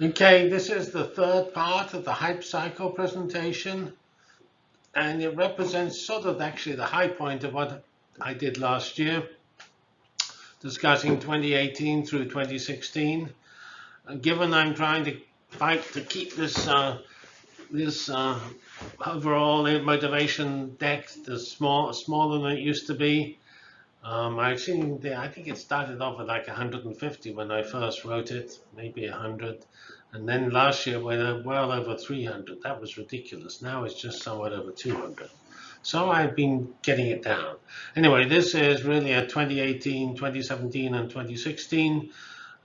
Okay, this is the third part of the hype cycle presentation, and it represents sort of actually the high point of what I did last year, discussing 2018 through 2016. Uh, given I'm trying to fight to keep this uh, this uh, overall motivation deck the small smaller than it used to be, um, I've seen the, I think it started off at like 150 when I first wrote it, maybe 100. And then last year we went well over 300. That was ridiculous. Now it's just somewhat over 200. So I've been getting it down. Anyway, this is really a 2018, 2017, and 2016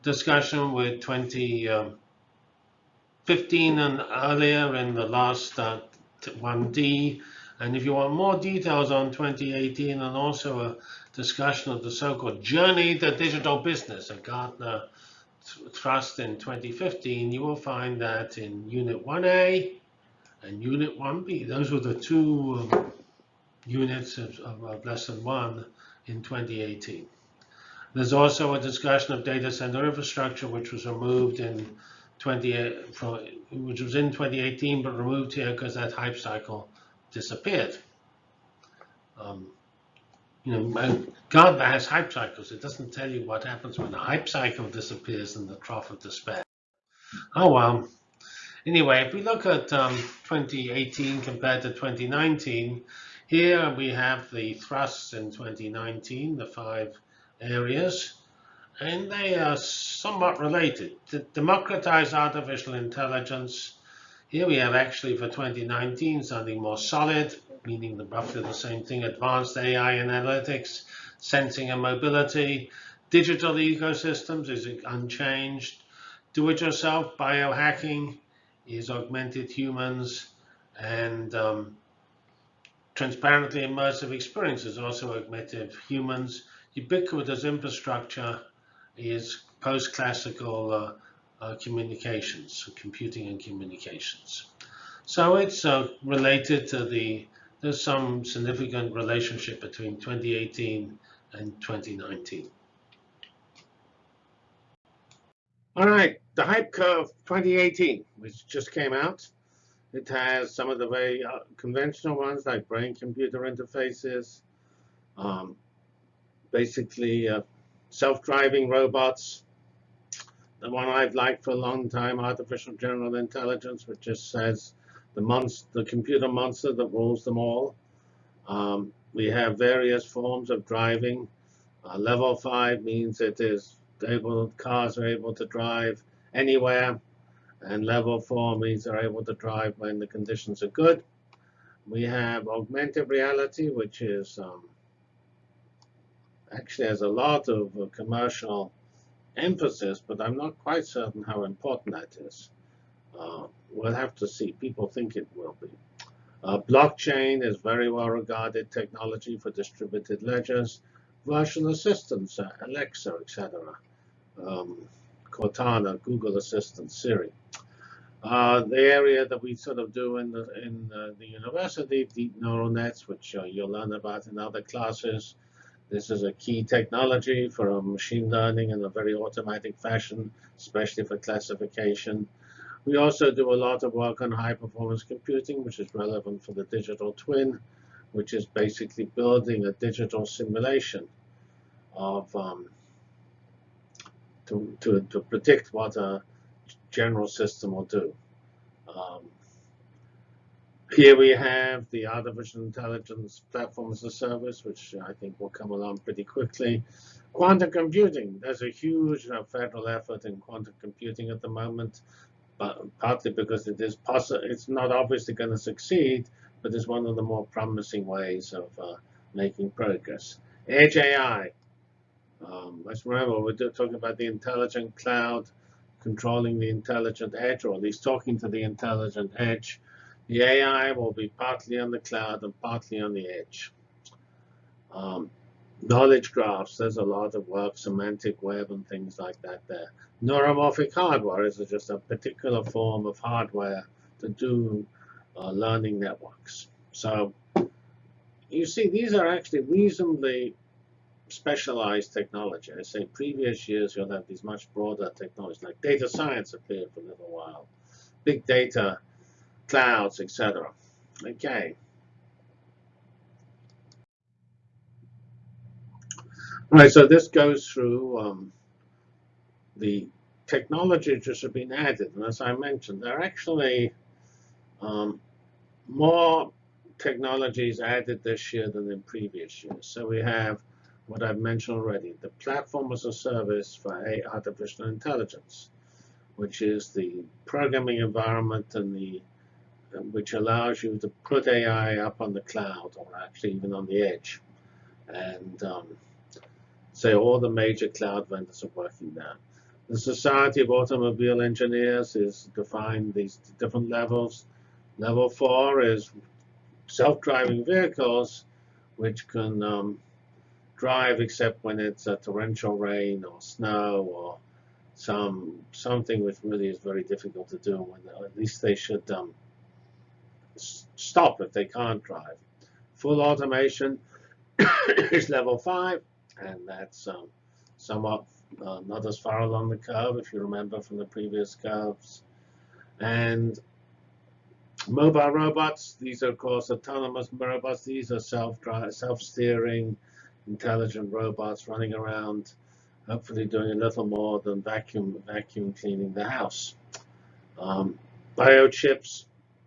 discussion with 2015 um, and earlier in the last uh, 1D. And if you want more details on 2018 and also a discussion of the so-called journey to digital business, a Gartner thrust in 2015, you will find that in Unit 1A and Unit 1B, those were the two um, units of, of, of lesson one in 2018. There's also a discussion of data center infrastructure, which was removed in 20, from, which was in 2018, but removed here because that hype cycle disappeared. Um, you know, Gartner has hype cycles. It doesn't tell you what happens when the hype cycle disappears in the trough of despair. Oh well. Anyway, if we look at um, 2018 compared to 2019, here we have the thrusts in 2019, the five areas, and they are somewhat related. To democratize artificial intelligence, here we have actually for 2019 something more solid, meaning the, roughly the same thing, advanced AI analytics, sensing and mobility, digital ecosystems is unchanged, do-it-yourself biohacking is augmented humans, and um, transparently immersive experiences also augmented humans. Ubiquitous infrastructure is post-classical uh, uh, communications, computing and communications. So it's uh, related to the there's some significant relationship between 2018 and 2019. All right, the hype curve 2018, which just came out. It has some of the very uh, conventional ones like brain-computer interfaces, um, basically uh, self-driving robots. The one I've liked for a long time, artificial general intelligence, which just says the, monster, the computer monster that rules them all. Um, we have various forms of driving. Uh, level 5 means it is able, cars are able to drive anywhere. And level 4 means they're able to drive when the conditions are good. We have augmented reality, which is um, actually has a lot of uh, commercial emphasis, but I'm not quite certain how important that is. Uh, we'll have to see. People think it will be. Uh, blockchain is very well regarded technology for distributed ledgers. Virtual assistants, uh, Alexa, etc. Um, Cortana, Google Assistant, Siri. Uh, the area that we sort of do in the in uh, the university, deep neural nets, which uh, you'll learn about in other classes. This is a key technology for machine learning in a very automatic fashion, especially for classification. We also do a lot of work on high performance computing, which is relevant for the digital twin, which is basically building a digital simulation of um, to, to, to predict what a general system will do. Um, here we have the artificial intelligence platform as a service, which I think will come along pretty quickly. Quantum computing, there's a huge uh, federal effort in quantum computing at the moment partly because it is possible, it's not obviously going to succeed, but it's one of the more promising ways of uh, making progress. Edge AI. Um, let's remember, we're talking about the intelligent cloud controlling the intelligent edge, or at least talking to the intelligent edge. The AI will be partly on the cloud and partly on the edge. Um, knowledge graphs, there's a lot of work, semantic web and things like that there. Neuromorphic hardware is just a particular form of hardware to do uh, learning networks. So you see, these are actually reasonably specialized technology. I say previous years you'll have these much broader technologies like data science appeared for a little while, big data, clouds, etc. Okay. All right, so this goes through um, the technologies that have been added. And as I mentioned, there are actually um, more technologies added this year than in previous years. So we have what I've mentioned already, the platform as a service for artificial intelligence, which is the programming environment and the which allows you to put AI up on the cloud or actually even on the edge. And um, say all the major cloud vendors are working there. The Society of Automobile Engineers is defined these different levels. Level four is self-driving vehicles, which can um, drive except when it's a torrential rain or snow or some something which really is very difficult to do. When at least they should um, stop if they can't drive. Full automation is level five, and that's um, somewhat uh, not as far along the curve, if you remember from the previous curves. And mobile robots, these are, of course, autonomous robots. These are self-steering, self-steering, intelligent robots running around, hopefully doing a little more than vacuum vacuum cleaning the house. Um, biochips,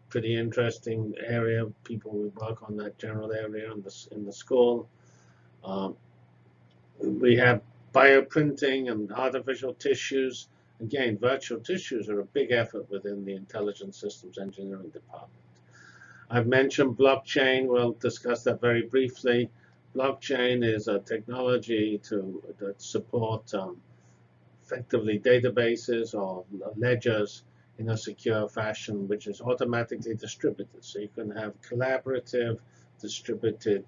pretty interesting area. People will work on that general area in the, in the school. Um, we have bioprinting and artificial tissues. Again, virtual tissues are a big effort within the Intelligent Systems Engineering Department. I've mentioned blockchain. We'll discuss that very briefly. Blockchain is a technology to support um, effectively databases or ledgers in a secure fashion, which is automatically distributed. So you can have collaborative, distributed,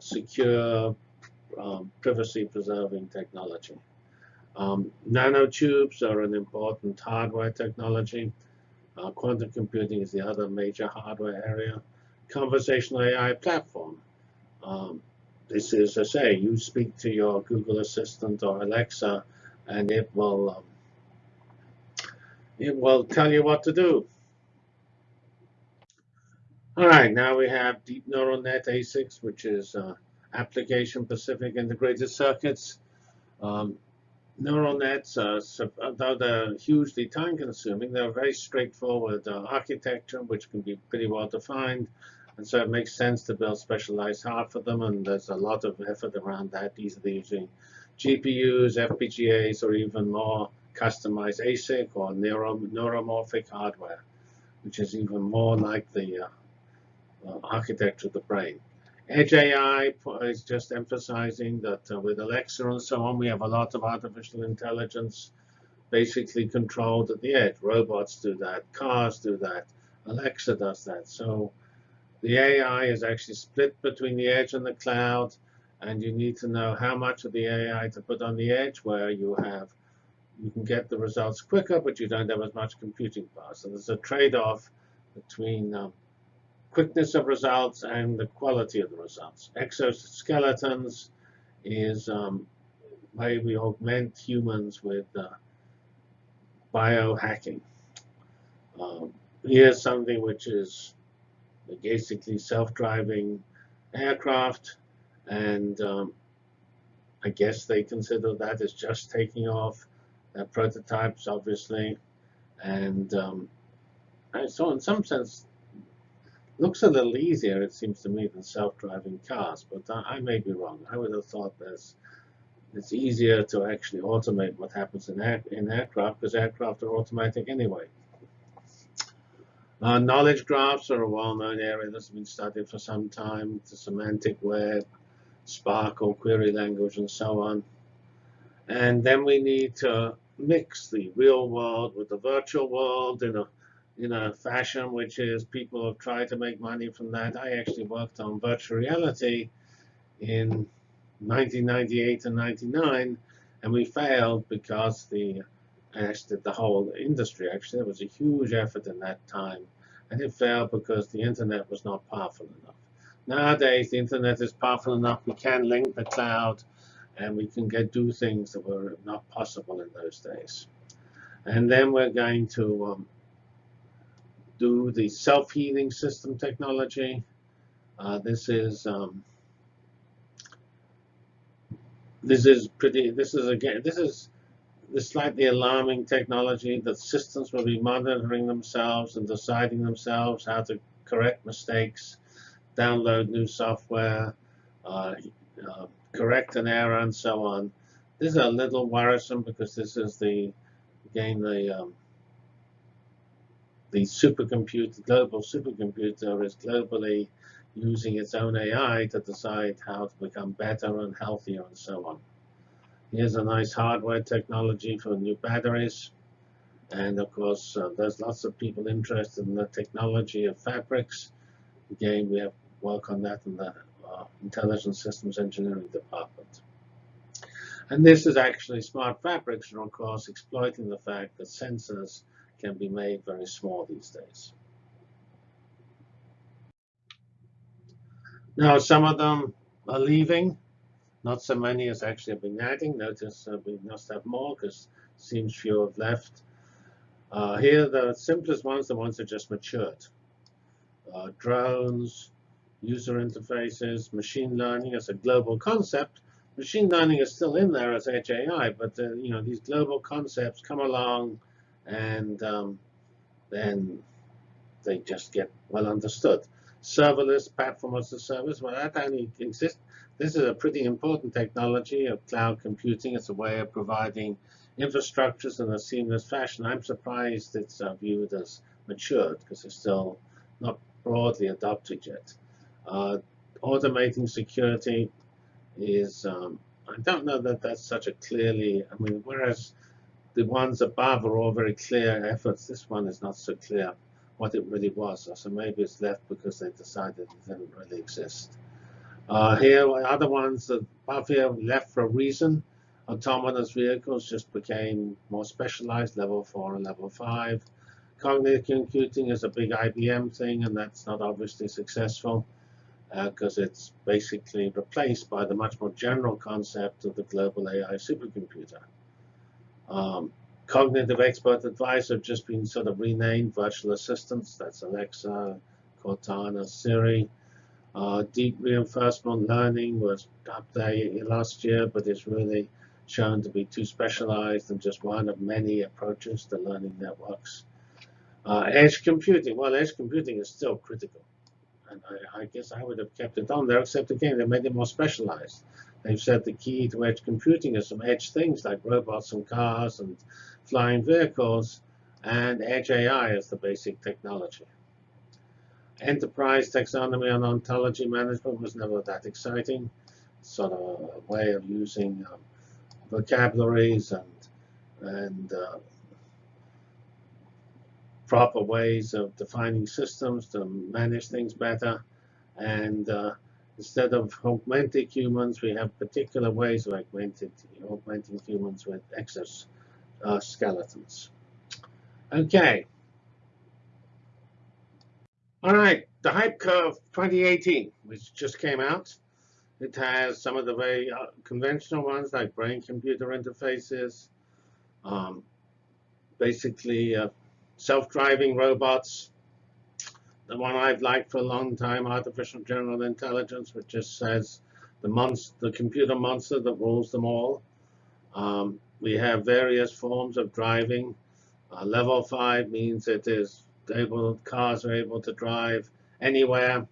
secure, um, privacy-preserving technology. Um, nanotubes are an important hardware technology. Uh, quantum computing is the other major hardware area. Conversational AI platform. Um, this is, I say, you speak to your Google Assistant or Alexa, and it will um, it will tell you what to do. All right, now we have deep neural net ASICs, which is uh, application-specific integrated circuits. Um, neural nets, uh, though they're hugely time-consuming, they're very straightforward uh, architecture, which can be pretty well defined. And so it makes sense to build specialized hardware for them, and there's a lot of effort around that, either using GPUs, FPGAs, or even more customized ASIC or neuro neuromorphic hardware, which is even more like the uh, uh, architecture of the brain. Edge AI is just emphasizing that uh, with Alexa and so on, we have a lot of artificial intelligence basically controlled at the edge. Robots do that, cars do that, Alexa does that. So the AI is actually split between the edge and the cloud, and you need to know how much of the AI to put on the edge where you have you can get the results quicker, but you don't have as much computing power. So there's a trade-off between um, quickness of results and the quality of the results. Exoskeletons is um, way we augment humans with uh, biohacking. Um, here's something which is basically self-driving aircraft, and um, I guess they consider that as just taking off. They're prototypes, obviously, and, um, so in some sense, looks a little easier, it seems to me, than self-driving cars, but I, may be wrong. I would have thought there's it's easier to actually automate what happens in, air, in aircraft because aircraft are automatic anyway. Uh, knowledge graphs are a well-known area that's been studied for some time. The semantic web, SPARQL, query language, and so on. And then we need to mix the real world with the virtual world in a in a fashion which is people have tried to make money from that. I actually worked on virtual reality in 1998 and 99, and we failed because the actually the whole industry. Actually, there was a huge effort in that time, and it failed because the internet was not powerful enough. Nowadays, the internet is powerful enough. We can link the cloud, and we can get do things that were not possible in those days. And then we're going to um, do the self-healing system technology. Uh, this is um, this is pretty. This is again. This is the slightly alarming technology that systems will be monitoring themselves and deciding themselves how to correct mistakes, download new software, uh, uh, correct an error, and so on. This is a little worrisome because this is the again the um, the supercomputer, global supercomputer is globally using its own AI to decide how to become better and healthier and so on. Here's a nice hardware technology for new batteries. And of course, uh, there's lots of people interested in the technology of fabrics. Again, we have work on that in the uh, Intelligent Systems Engineering Department. And this is actually smart fabrics, and of course, exploiting the fact that sensors can be made very small these days. Now, some of them are leaving. Not so many as actually have been adding. Notice uh, we must have more because seems few have left. Uh, here, the simplest ones, the ones that just matured. Uh, drones, user interfaces, machine learning as a global concept. Machine learning is still in there as edge AI, but uh, you know these global concepts come along, and um, then they just get well understood. Serverless platform as a service, well, that only exists this is a pretty important technology of cloud computing. It's a way of providing infrastructures in a seamless fashion. I'm surprised it's uh, viewed as matured because it's still not broadly adopted yet. Uh, automating security is, um, I don't know that that's such a clearly, I mean, whereas the ones above are all very clear efforts, this one is not so clear what it really was. So maybe it's left because they decided it didn't really exist. Uh, here, other ones above here left for a reason. Autonomous vehicles just became more specialized, level 4 and level 5. Cognitive computing is a big IBM thing, and that's not obviously successful because uh, it's basically replaced by the much more general concept of the global AI supercomputer. Um, cognitive expert advice have just been sort of renamed virtual assistants. That's Alexa, Cortana, Siri. Uh, deep reinforcement learning was up there last year, but it's really shown to be too specialized and just one of many approaches to learning networks. Uh, edge computing, well, edge computing is still critical. And I, I, guess I would have kept it on there, except again, they made it more specialized. They've said the key to edge computing is some edge things like robots and cars and flying vehicles, and edge AI is the basic technology enterprise taxonomy and ontology management was never that exciting. Sort of a way of using um, vocabularies and and uh, proper ways of defining systems to manage things better. And uh, instead of augmented humans, we have particular ways of augmented, augmenting humans with exoskeletons. Uh, okay. All right, the Hype Curve 2018, which just came out. It has some of the very uh, conventional ones like brain-computer interfaces, um, basically uh, self-driving robots. The one I've liked for a long time, artificial general intelligence, which just says the monster, the computer monster that rules them all. Um, we have various forms of driving. Uh, level 5 means it is able cars are able to drive anywhere,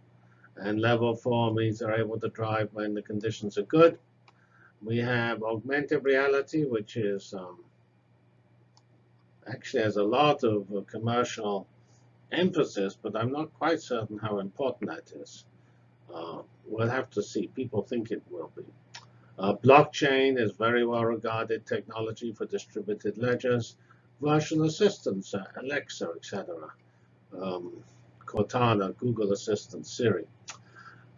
and level four means they're able to drive when the conditions are good. We have augmented reality, which is um, actually has a lot of uh, commercial emphasis, but I'm not quite certain how important that is. Uh, we'll have to see. People think it will be. Uh, blockchain is very well regarded technology for distributed ledgers. Virtual assistants, uh, Alexa, etc um, Cortana, Google Assistant, Siri.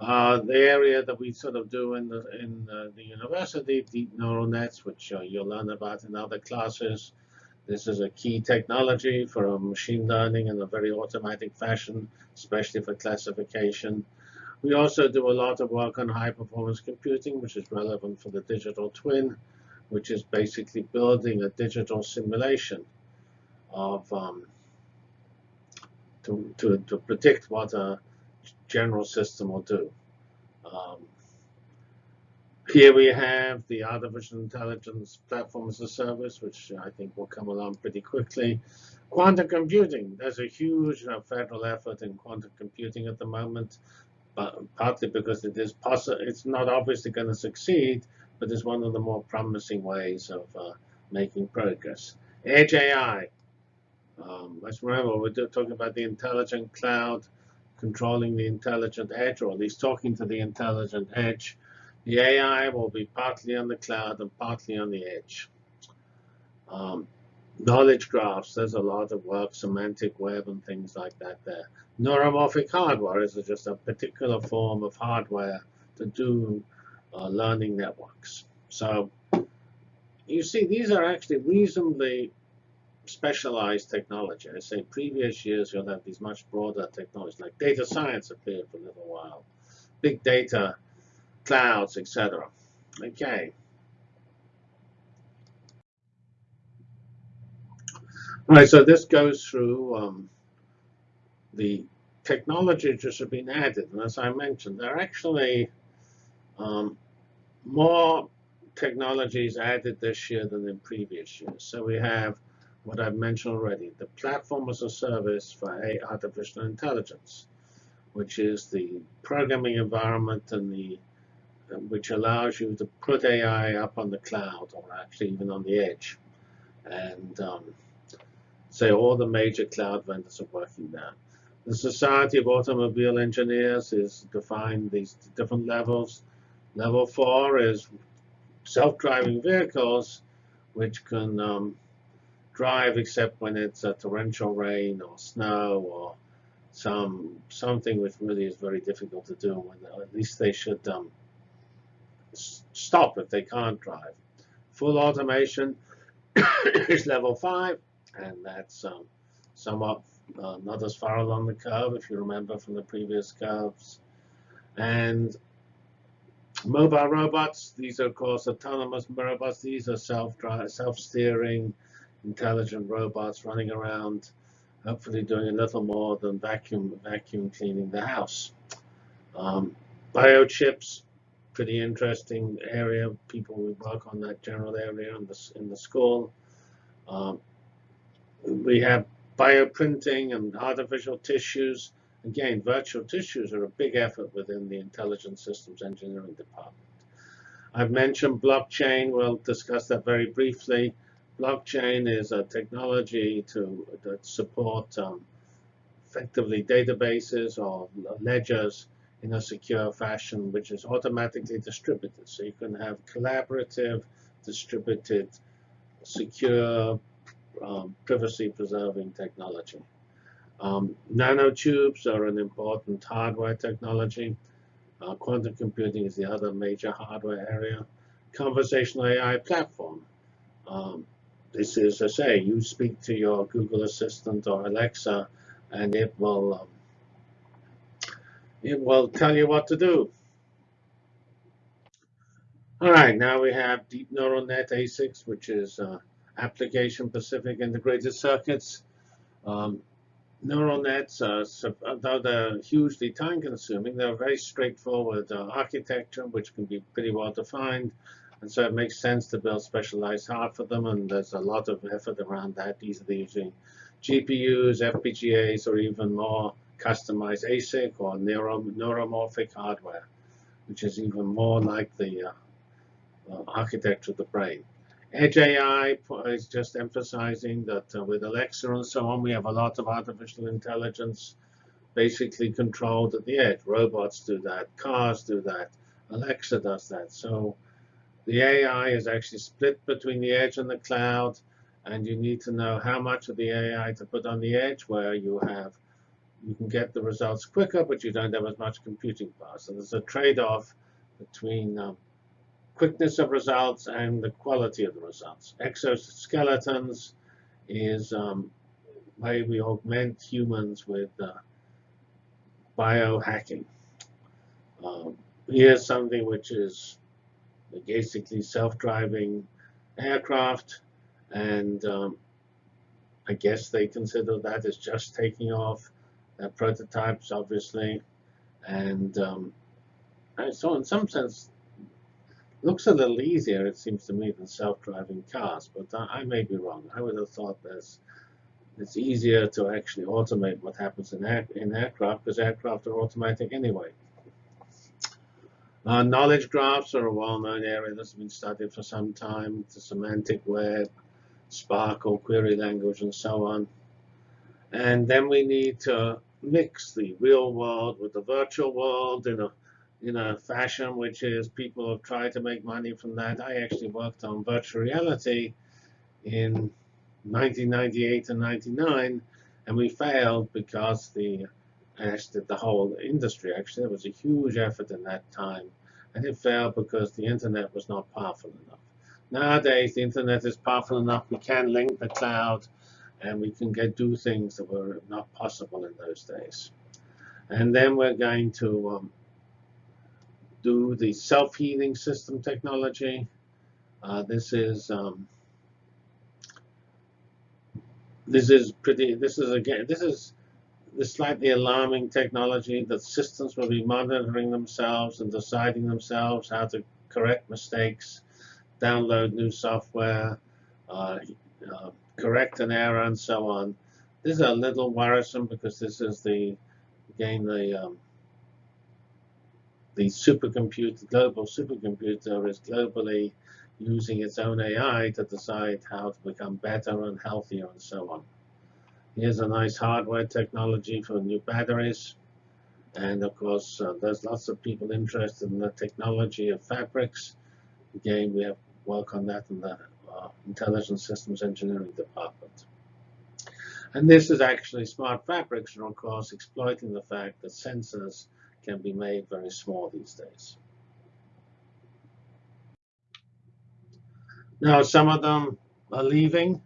Uh, the area that we sort of do in the in the, the university, deep neural nets, which uh, you'll learn about in other classes. This is a key technology for machine learning in a very automatic fashion, especially for classification. We also do a lot of work on high performance computing, which is relevant for the digital twin, which is basically building a digital simulation of um, to, to, to predict what a general system will do. Um, here we have the artificial intelligence platform as a service, which I think will come along pretty quickly. Quantum computing, there's a huge federal effort in quantum computing at the moment, partly because it is possible, it's not obviously going to succeed, but it's one of the more promising ways of uh, making progress. Edge AI, um, let's remember, we're talking about the intelligent cloud controlling the intelligent edge, or at least talking to the intelligent edge. The AI will be partly on the cloud and partly on the edge. Um, knowledge graphs, there's a lot of work, semantic web and things like that there. Neuromorphic hardware is just a particular form of hardware to do uh, learning networks. So you see, these are actually reasonably specialized technology. I say previous years you'll have these much broader technologies like data science appeared for a little while, big data, clouds, etc. Okay. All right, so this goes through um, the technologies that have been added. And as I mentioned, there are actually um, more technologies added this year than in previous years. So we have what I've mentioned already, the platform as a service for artificial intelligence, which is the programming environment and the which allows you to put AI up on the cloud or actually even on the edge. And um, say all the major cloud vendors are working there. The Society of Automobile Engineers is defined these different levels. Level four is self-driving vehicles, which can um, drive except when it's a torrential rain or snow or some something which really is very difficult to do. At least they should um, stop if they can't drive. Full automation is level five, and that's um, somewhat uh, not as far along the curve, if you remember from the previous curves. And mobile robots, these are, of course, autonomous robots. These are self-drive, self-steering, intelligent robots running around, hopefully doing a little more than vacuum vacuum cleaning the house. Um, biochips, pretty interesting area. People will work on that general area in the, in the school. Um, we have bioprinting and artificial tissues. Again, virtual tissues are a big effort within the Intelligent Systems Engineering Department. I've mentioned blockchain. We'll discuss that very briefly. Blockchain is a technology to support um, effectively databases or ledgers in a secure fashion, which is automatically distributed. So you can have collaborative, distributed, secure, um, privacy-preserving technology. Um, nanotubes are an important hardware technology. Uh, quantum computing is the other major hardware area. Conversational AI platform. Um, this is, I say, you speak to your Google Assistant or Alexa, and it will um, it will tell you what to do. All right, now we have Deep Neural Net ASICs, which is uh, application-specific integrated circuits. Um, neural nets, uh, although they're hugely time-consuming, they're very straightforward uh, architecture, which can be pretty well defined. And so it makes sense to build specialized hardware for them, and there's a lot of effort around that. Are using GPUs, FPGAs, or even more customized ASIC or neuro neuromorphic hardware, which is even more like the uh, uh, architecture of the brain. Edge AI is just emphasizing that uh, with Alexa and so on, we have a lot of artificial intelligence basically controlled at the edge. Robots do that, cars do that, Alexa does that. So the AI is actually split between the edge and the cloud, and you need to know how much of the AI to put on the edge where you have you can get the results quicker, but you don't have as much computing power. So there's a trade-off between um, quickness of results and the quality of the results. Exoskeletons is um, we augment humans with uh, biohacking. Um, here's something which is basically self-driving aircraft, and um, I guess they consider that as just taking off. They're prototypes, obviously, and um, so in some sense, looks a little easier, it seems to me, than self-driving cars. But I, I may be wrong. I would have thought there's it's easier to actually automate what happens in, air, in aircraft because aircraft are automatic anyway. Uh, knowledge graphs are a well-known area that's been studied for some time. The semantic web, SPARQL, query language, and so on. And then we need to mix the real world with the virtual world in a in a fashion which is people have tried to make money from that. I actually worked on virtual reality in 1998 and 99, and we failed because the actually the whole industry actually there was a huge effort in that time, and it failed because the internet was not powerful enough. Nowadays, the internet is powerful enough. We can link the cloud, and we can get do things that were not possible in those days. And then we're going to um, do the self-healing system technology. Uh, this is um, this is pretty. This is again. This is the slightly alarming technology that systems will be monitoring themselves and deciding themselves how to correct mistakes, download new software, uh, uh, correct an error, and so on. This is a little worrisome because this is the again the um, the supercomputer, global supercomputer is globally using its own AI to decide how to become better and healthier and so on. Here's a nice hardware technology for new batteries. And of course, uh, there's lots of people interested in the technology of fabrics. Again, we have work on that in the uh, Intelligent Systems Engineering Department. And this is actually smart fabrics, and of course, exploiting the fact that sensors can be made very small these days. Now, some of them are leaving.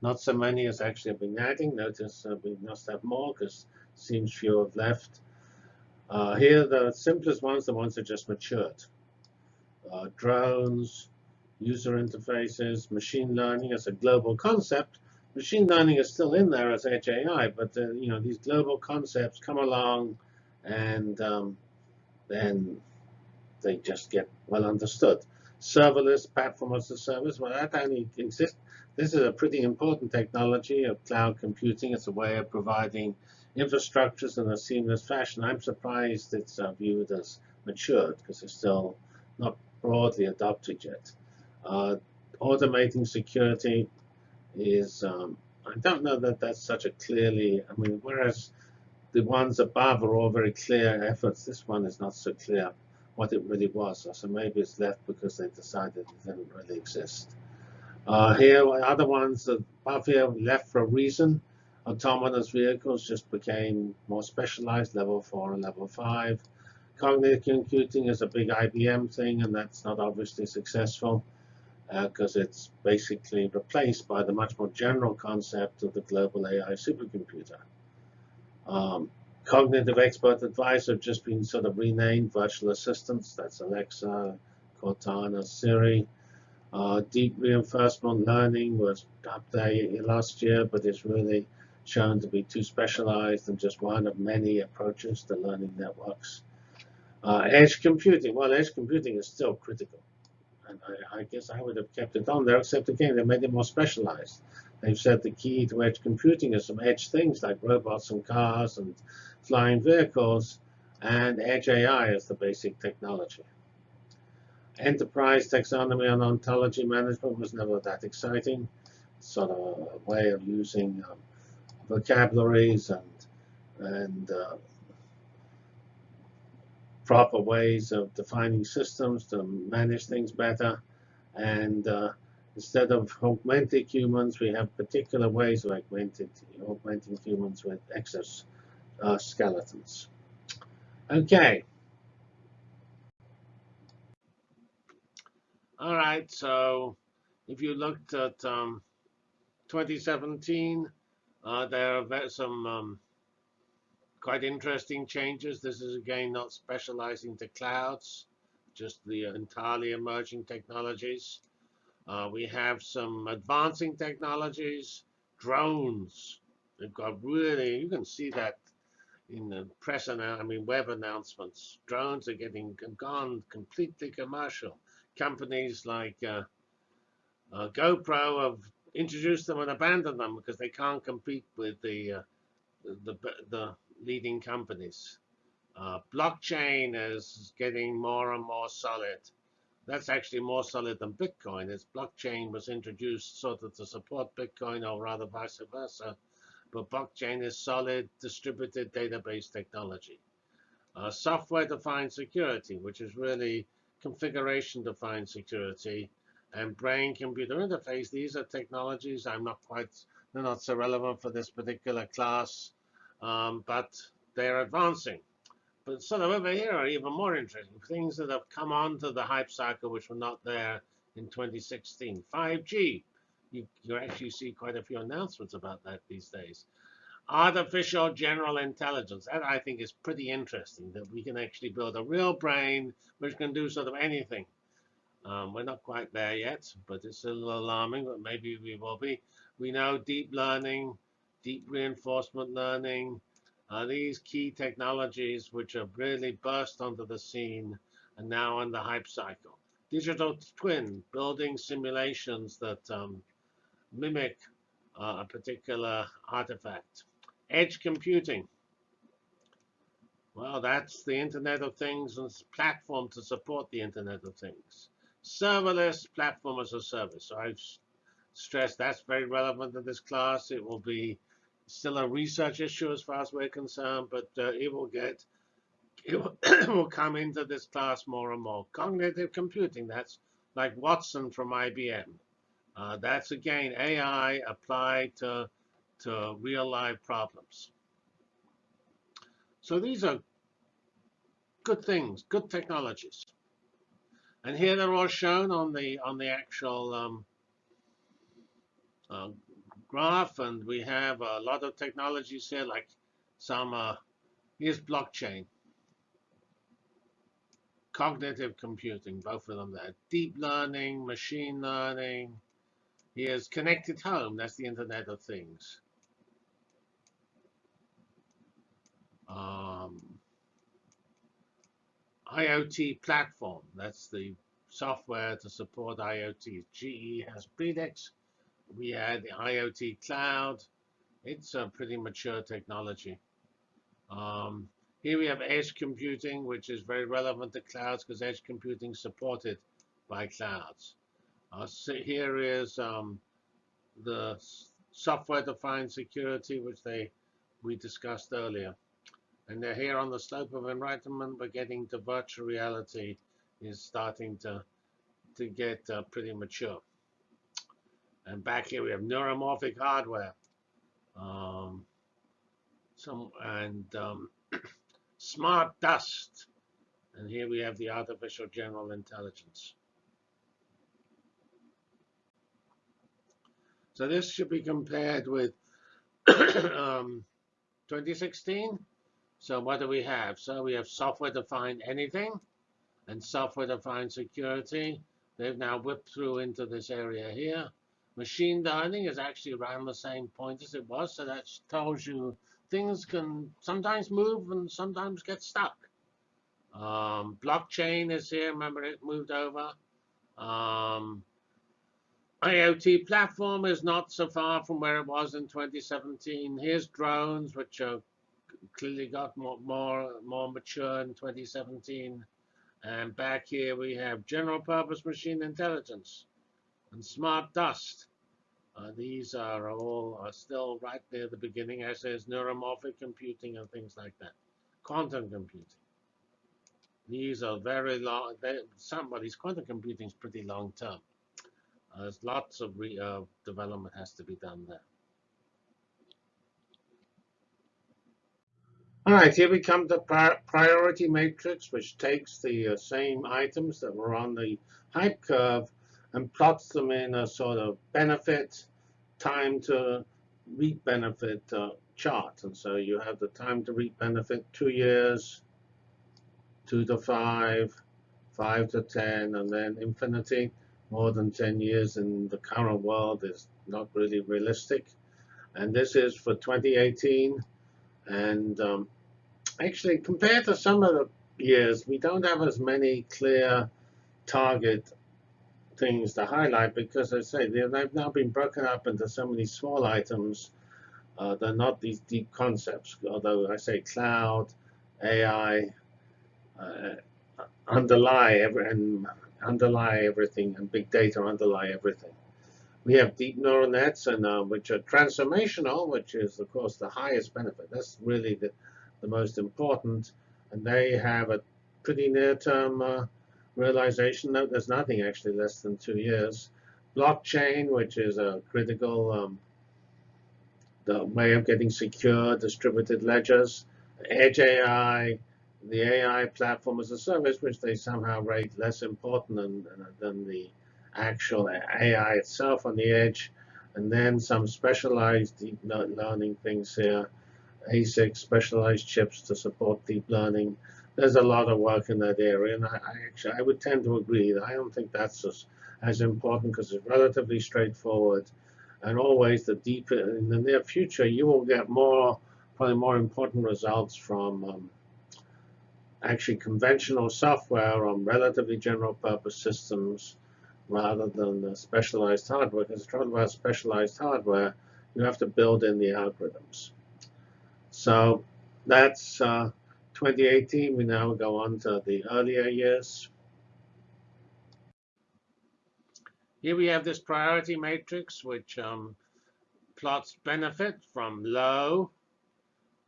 Not so many as actually have been adding. Notice uh, we must have more because seems few have left. Uh, here, the simplest ones, the ones that just matured. Uh, drones, user interfaces, machine learning as a global concept. Machine learning is still in there as edge AI, but uh, you know these global concepts come along and um, then they just get well understood. Serverless platform as a service, well, that only exists. This is a pretty important technology of cloud computing. It's a way of providing infrastructures in a seamless fashion. I'm surprised it's uh, viewed as matured because it's still not broadly adopted yet. Uh, automating security is, um, I don't know that that's such a clearly, I mean, whereas the ones above are all very clear efforts. This one is not so clear what it really was. So maybe it's left because they decided it didn't really exist. Uh, here, other ones above here left for a reason. Autonomous vehicles just became more specialized, level 4 and level 5. Cognitive computing is a big IBM thing, and that's not obviously successful because uh, it's basically replaced by the much more general concept of the global AI supercomputer. Um, cognitive expert advice have just been sort of renamed virtual assistants. That's Alexa, Cortana, Siri. Uh, deep reinforcement learning was up there last year, but it's really shown to be too specialized and just one of many approaches to learning networks. Uh, edge computing, well, edge computing is still critical. And I, I, guess I would have kept it on there, except again, they made it more specialized. They've said the key to edge computing is some edge things like robots and cars and flying vehicles, and edge AI is the basic technology. Enterprise taxonomy and ontology management was never that exciting. Sort of a way of using um, vocabularies and and uh, proper ways of defining systems to manage things better. And uh, Instead of augmented humans, we have particular ways of augmented, augmenting humans with exoskeletons. Uh, okay. All right, so if you looked at um, 2017, uh, there are some um, quite interesting changes. This is again not specializing to clouds, just the entirely emerging technologies. Uh, we have some advancing technologies, drones. They've got really, you can see that in the press, and I mean, web announcements. Drones are getting gone completely commercial. Companies like uh, uh, GoPro have introduced them and abandoned them because they can't compete with the uh, the, the, leading companies. Uh, blockchain is getting more and more solid. That's actually more solid than Bitcoin. As blockchain was introduced sort of to support Bitcoin, or rather vice versa. But blockchain is solid distributed database technology. Uh, Software-defined security, which is really configuration-defined security, and brain-computer interface. These are technologies I'm not quite, they're not so relevant for this particular class, um, but they're advancing. But sort of over here are even more interesting things that have come onto the hype cycle which were not there in 2016. 5G. You, you actually see quite a few announcements about that these days. Artificial general intelligence. That I think is pretty interesting that we can actually build a real brain which can do sort of anything. Um, we're not quite there yet, but it's a little alarming, but maybe we will be. We know deep learning, deep reinforcement learning, are these key technologies which have really burst onto the scene and now in the hype cycle. Digital twin, building simulations that um, mimic uh, a particular artifact. Edge computing. Well, that's the Internet of Things and platform to support the Internet of Things serverless platform as a service. I've stressed that's very relevant in this class. It will be still a research issue as far as we're concerned, but uh, it will get it will, will come into this class more and more. Cognitive computing, that's like Watson from IBM. Uh, that's again AI applied to, to real life problems. So these are good things, good technologies. And here they're all shown on the on the actual um, uh, graph, and we have a lot of technologies here, like some. Uh, here's blockchain, cognitive computing, both of them there. Deep learning, machine learning. Here's connected home. That's the Internet of Things. Um, IoT platform. That's the software to support IoT. GE has Predix. We had the IoT cloud. It's a pretty mature technology. Um, here we have edge computing, which is very relevant to clouds because edge computing is supported by clouds. Uh, so here is um, the software-defined security, which they we discussed earlier. And they're here on the slope of enlightenment, We're getting to virtual reality is starting to, to get uh, pretty mature. And back here we have neuromorphic hardware. Um, some and um, smart dust. And here we have the artificial general intelligence. So this should be compared with um, 2016. So what do we have? So we have software-defined anything and software-defined security. They've now whipped through into this area here. Machine learning is actually around the same point as it was. So that tells you things can sometimes move and sometimes get stuck. Um, blockchain is here. Remember, it moved over. Um, IoT platform is not so far from where it was in 2017. Here's drones, which are clearly got more, more, more mature in 2017. And back here we have general purpose machine intelligence and smart dust. Uh, these are all are still right near the beginning, as there's neuromorphic computing and things like that. Quantum computing. These are very long. They, somebody's quantum computing is pretty long term. Uh, there's lots of re, uh, development has to be done there. All right, here we come to priority matrix, which takes the uh, same items that were on the hype curve and plots them in a sort of benefit, time to reap benefit uh, chart. And so you have the time to reap benefit, two years, two to five, five to 10, and then infinity. More than 10 years in the current world is not really realistic. And this is for 2018. And um, actually, compared to some of the years, we don't have as many clear target things to highlight because, I say, they've now been broken up into so many small items. Uh, they're not these deep concepts, although I say cloud, AI, uh, underlie every, and underlie everything, and big data underlie everything. We have deep neural nets, and uh, which are transformational, which is of course the highest benefit. That's really the, the most important, and they have a pretty near-term uh, realization. No, there's nothing actually less than two years. Blockchain, which is a critical um, the way of getting secure distributed ledgers. Edge AI, the AI platform as a service, which they somehow rate less important than, than the actual AI itself on the edge. And then some specialized deep learning things here, ASIC, specialized chips to support deep learning. There's a lot of work in that area, and I, I actually I would tend to agree. I don't think that's as, as important because it's relatively straightforward. And always, the deeper in the near future, you will get more, probably more important results from um, actually conventional software on relatively general purpose systems rather than specialized hardware. Because trouble about specialized hardware, you have to build in the algorithms. So that's uh, 2018. We now go on to the earlier years. Here we have this priority matrix, which um, plots benefit from low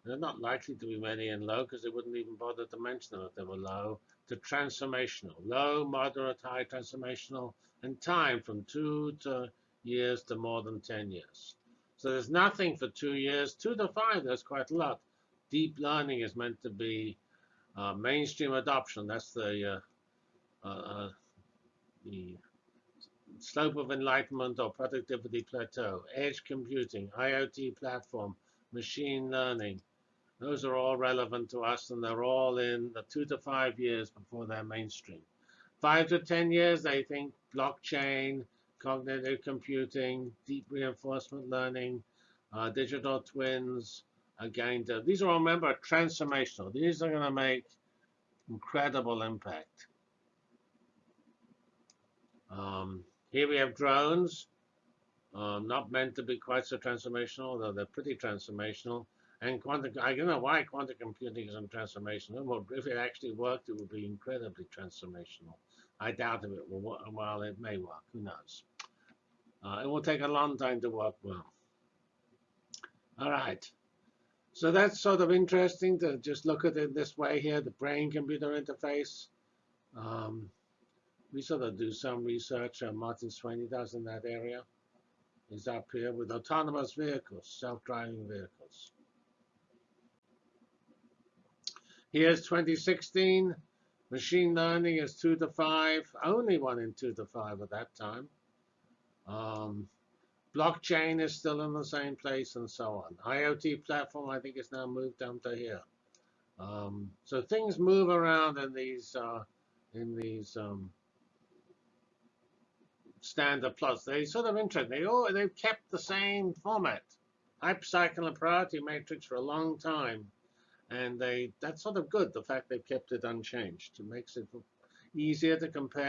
they're not likely to be many in low because they wouldn't even bother to mention them if they were low. To transformational, low, moderate, high transformational, and time from two to years to more than 10 years. So there's nothing for two years. Two to five, there's quite a lot. Deep learning is meant to be uh, mainstream adoption. That's the uh, uh, uh the slope of enlightenment or productivity plateau. Edge computing, IoT platform, machine learning, those are all relevant to us, and they're all in the two to five years before they're mainstream. Five to 10 years, they think blockchain, cognitive computing, deep reinforcement learning, uh, digital twins to, these are remember, transformational. These are going to make incredible impact. Um, here we have drones, um, not meant to be quite so transformational, although they're pretty transformational. And quantum, I don't know why quantum computing isn't transformational. Well, if it actually worked, it would be incredibly transformational. I doubt if it will work. Well, it may work. Who knows? Uh, it will take a long time to work well. All right. So that's sort of interesting to just look at it this way here, the brain-computer interface. Um, we sort of do some research. Uh, Martin Sweeney does in that area. Is up here with autonomous vehicles, self-driving vehicles. Here's 2016. Machine learning is 2 to 5. Only one in 2 to 5 at that time. Um, blockchain is still in the same place and so on. IoT platform, I think, is now moved down to here. Um, so things move around in these uh, in these um, standard plots. They sort of interesting. They all they've kept the same format. Hypercycle and priority matrix for a long time and they that's sort of good the fact they've kept it unchanged it makes it easier to compare